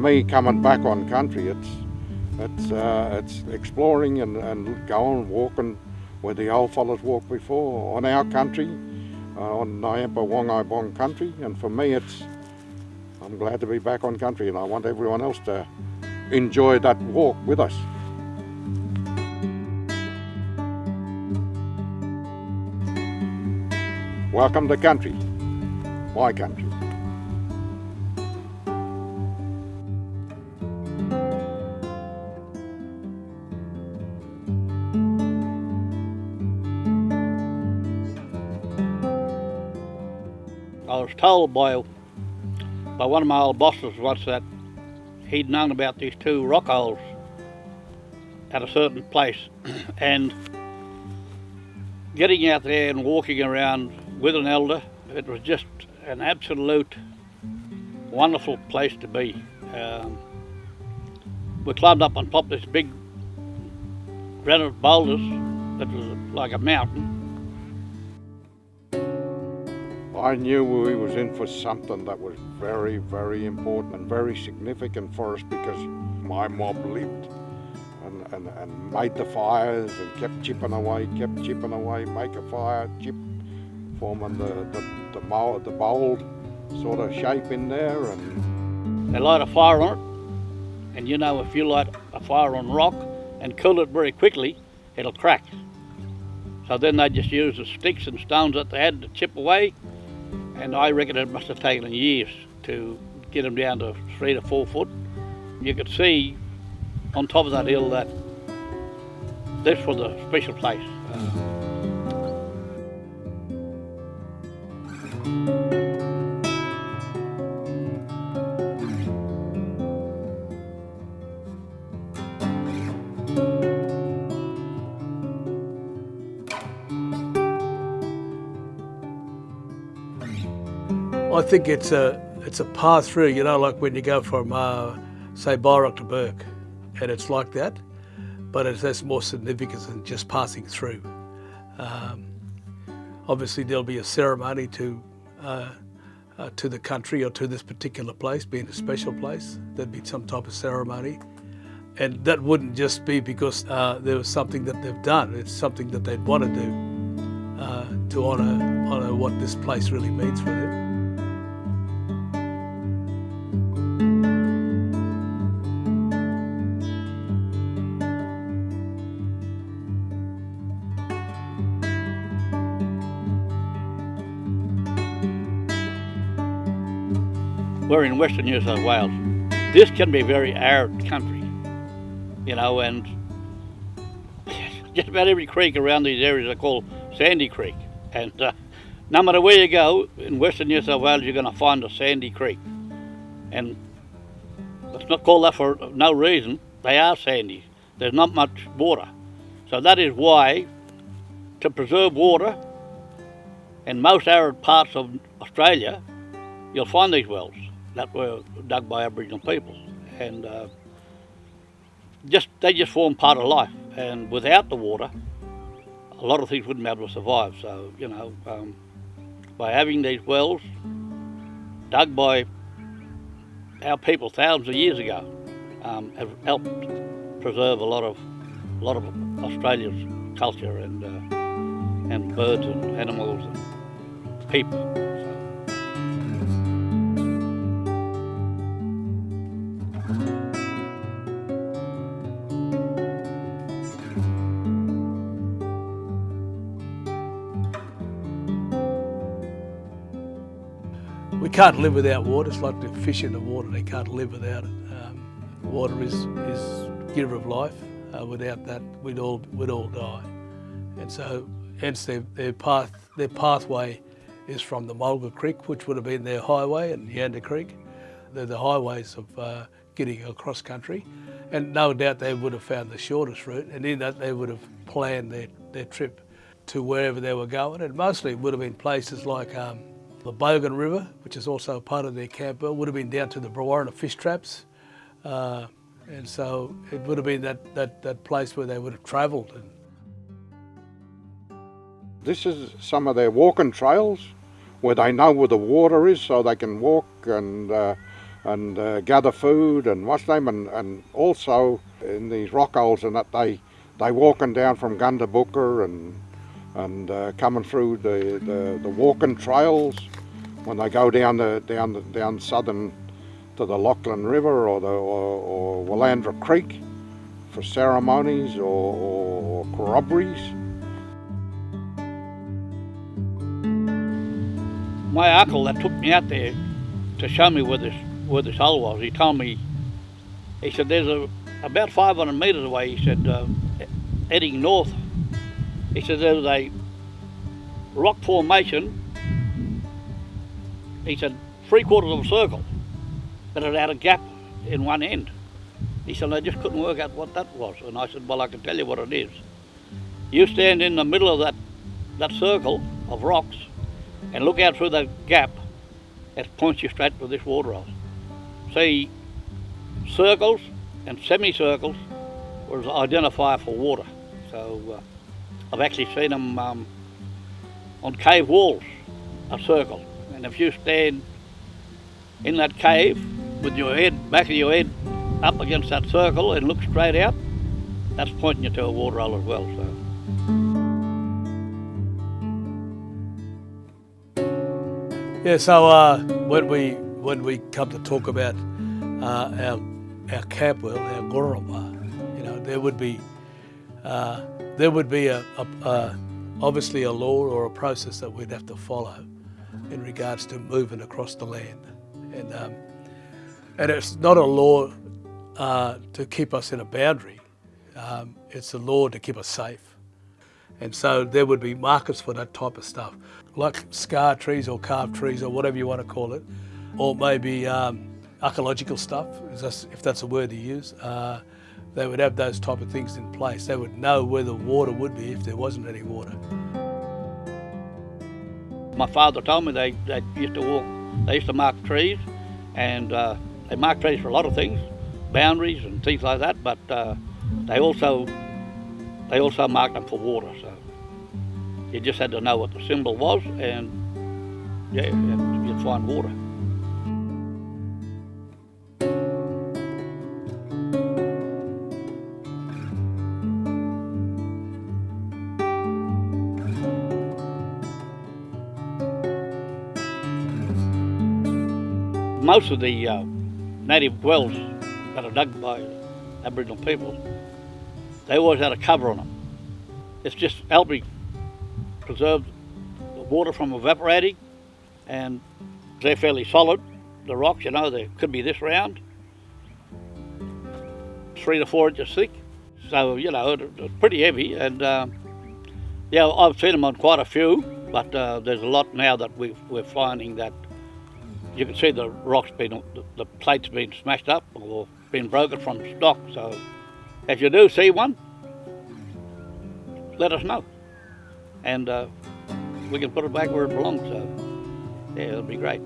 me, coming back on country, it's it's uh, it's exploring and, and going walking where the old fellas walked before on our country, uh, on Ngiyampaa Wangaaypuwan country, and for me, it's I'm glad to be back on country, and I want everyone else to enjoy that walk with us. Welcome to country, my country. I was told by by one of my old bosses once that he'd known about these two rock holes at a certain place and getting out there and walking around with an elder it was just an absolute wonderful place to be. Um, we climbed up on top of this big granite boulders that was like a mountain I knew we was in for something that was very, very important and very significant for us because my mob lived and, and, and made the fires and kept chipping away, kept chipping away, make a fire, chip, forming the, the, the, mold, the bold sort of shape in there. and They light a fire on it and you know if you light a fire on rock and cool it very quickly, it'll crack. So then they just use the sticks and stones that they had to chip away and I reckon it must have taken years to get them down to three to four foot. You could see on top of that hill that this was a special place. Uh-huh. I think it's a it's a path through. You know, like when you go from uh, say Byrock to Bourke, and it's like that, but it has more significance than just passing through. Um, obviously, there'll be a ceremony to uh, uh, to the country or to this particular place, being a special place. There'd be some type of ceremony, and that wouldn't just be because uh, there was something that they've done. It's something that they'd want to do uh, to honour honour what this place really means for them. We're in Western New South Wales. This can be very arid country, you know, and just about every creek around these areas are called Sandy Creek. And uh, no matter where you go in Western New South Wales, you're going to find a sandy creek. And it's not called that for no reason. They are sandy. There's not much water. So that is why, to preserve water, in most arid parts of Australia, you'll find these wells that were dug by Aboriginal people, and uh, just they just form part of life. And without the water, a lot of things wouldn't be able to survive. So you know, um, by having these wells dug by our people thousands of years ago, um, have helped preserve a lot of a lot of Australia's culture and uh, and birds and animals and people. Can't live without water. It's like the fish in the water. They can't live without it. Um, water is is giver of life. Uh, without that, we'd all we'd all die. And so, hence their, their path their pathway is from the Mulga Creek, which would have been their highway, and Yanda Creek. They're the highways of uh, getting across country. And no doubt they would have found the shortest route, and in that they would have planned their, their trip to wherever they were going. And mostly it would have been places like um, the Bogan River, which is also part of their camp, would have been down to the Brewarrina fish traps. Uh, and so it would have been that, that, that place where they would have travelled. This is some of their walking trails where they know where the water is so they can walk and uh, and uh, gather food and what's name and, and also in these rock holes and that they they walking down from Gundabooka and and uh, coming through the, the, the walking trails when they go down the down the, down southern to the Lachlan River or the or, or Willandra Creek for ceremonies or, or corroborees. My uncle that took me out there to show me where this where this hole was, he told me, he said there's a about 500 metres away. He said uh, heading north. He said there was a rock formation. He said three quarters of a circle, but it had a gap in one end. He said, I just couldn't work out what that was. And I said, well, I can tell you what it is. You stand in the middle of that, that circle of rocks and look out through that gap, it points you straight to this water hole. See, circles and semicircles was identifier for water. So uh, I've actually seen them um, on cave walls, a circle. And if you stand in that cave with your head, back of your head up against that circle and look straight out, that's pointing you to a water hole as well. So. Yeah, so uh, when we when we come to talk about uh, our our camp world, our Gorowa, you know, there would be uh, there would be a, a, a, obviously a law or a process that we'd have to follow in regards to moving across the land, and um, and it's not a law uh, to keep us in a boundary. Um, it's a law to keep us safe. And so there would be markers for that type of stuff, like scar trees or carved trees or whatever you want to call it, or maybe um, archaeological stuff, if that's a word to use. Uh, they would have those type of things in place. They would know where the water would be if there wasn't any water. My father told me they, they used to walk, they used to mark trees, and uh, they mark trees for a lot of things, boundaries and things like that, but uh, they also they also marked them for water. So you just had to know what the symbol was, and yeah, you'd find water. Most of the uh, native wells that are dug by Aboriginal people, they always had a cover on them. It's just helped me preserve the water from evaporating and they're fairly solid. The rocks, you know, they could be this round, three to four inches thick. So, you know, it's pretty heavy and uh, yeah, I've seen them on quite a few, but uh, there's a lot now that we are finding that you can see the rocks being, the, plates being smashed up or being broken from stock. So if you do see one, let us know. And uh, we can put it back where it belongs. So yeah, it'll be great.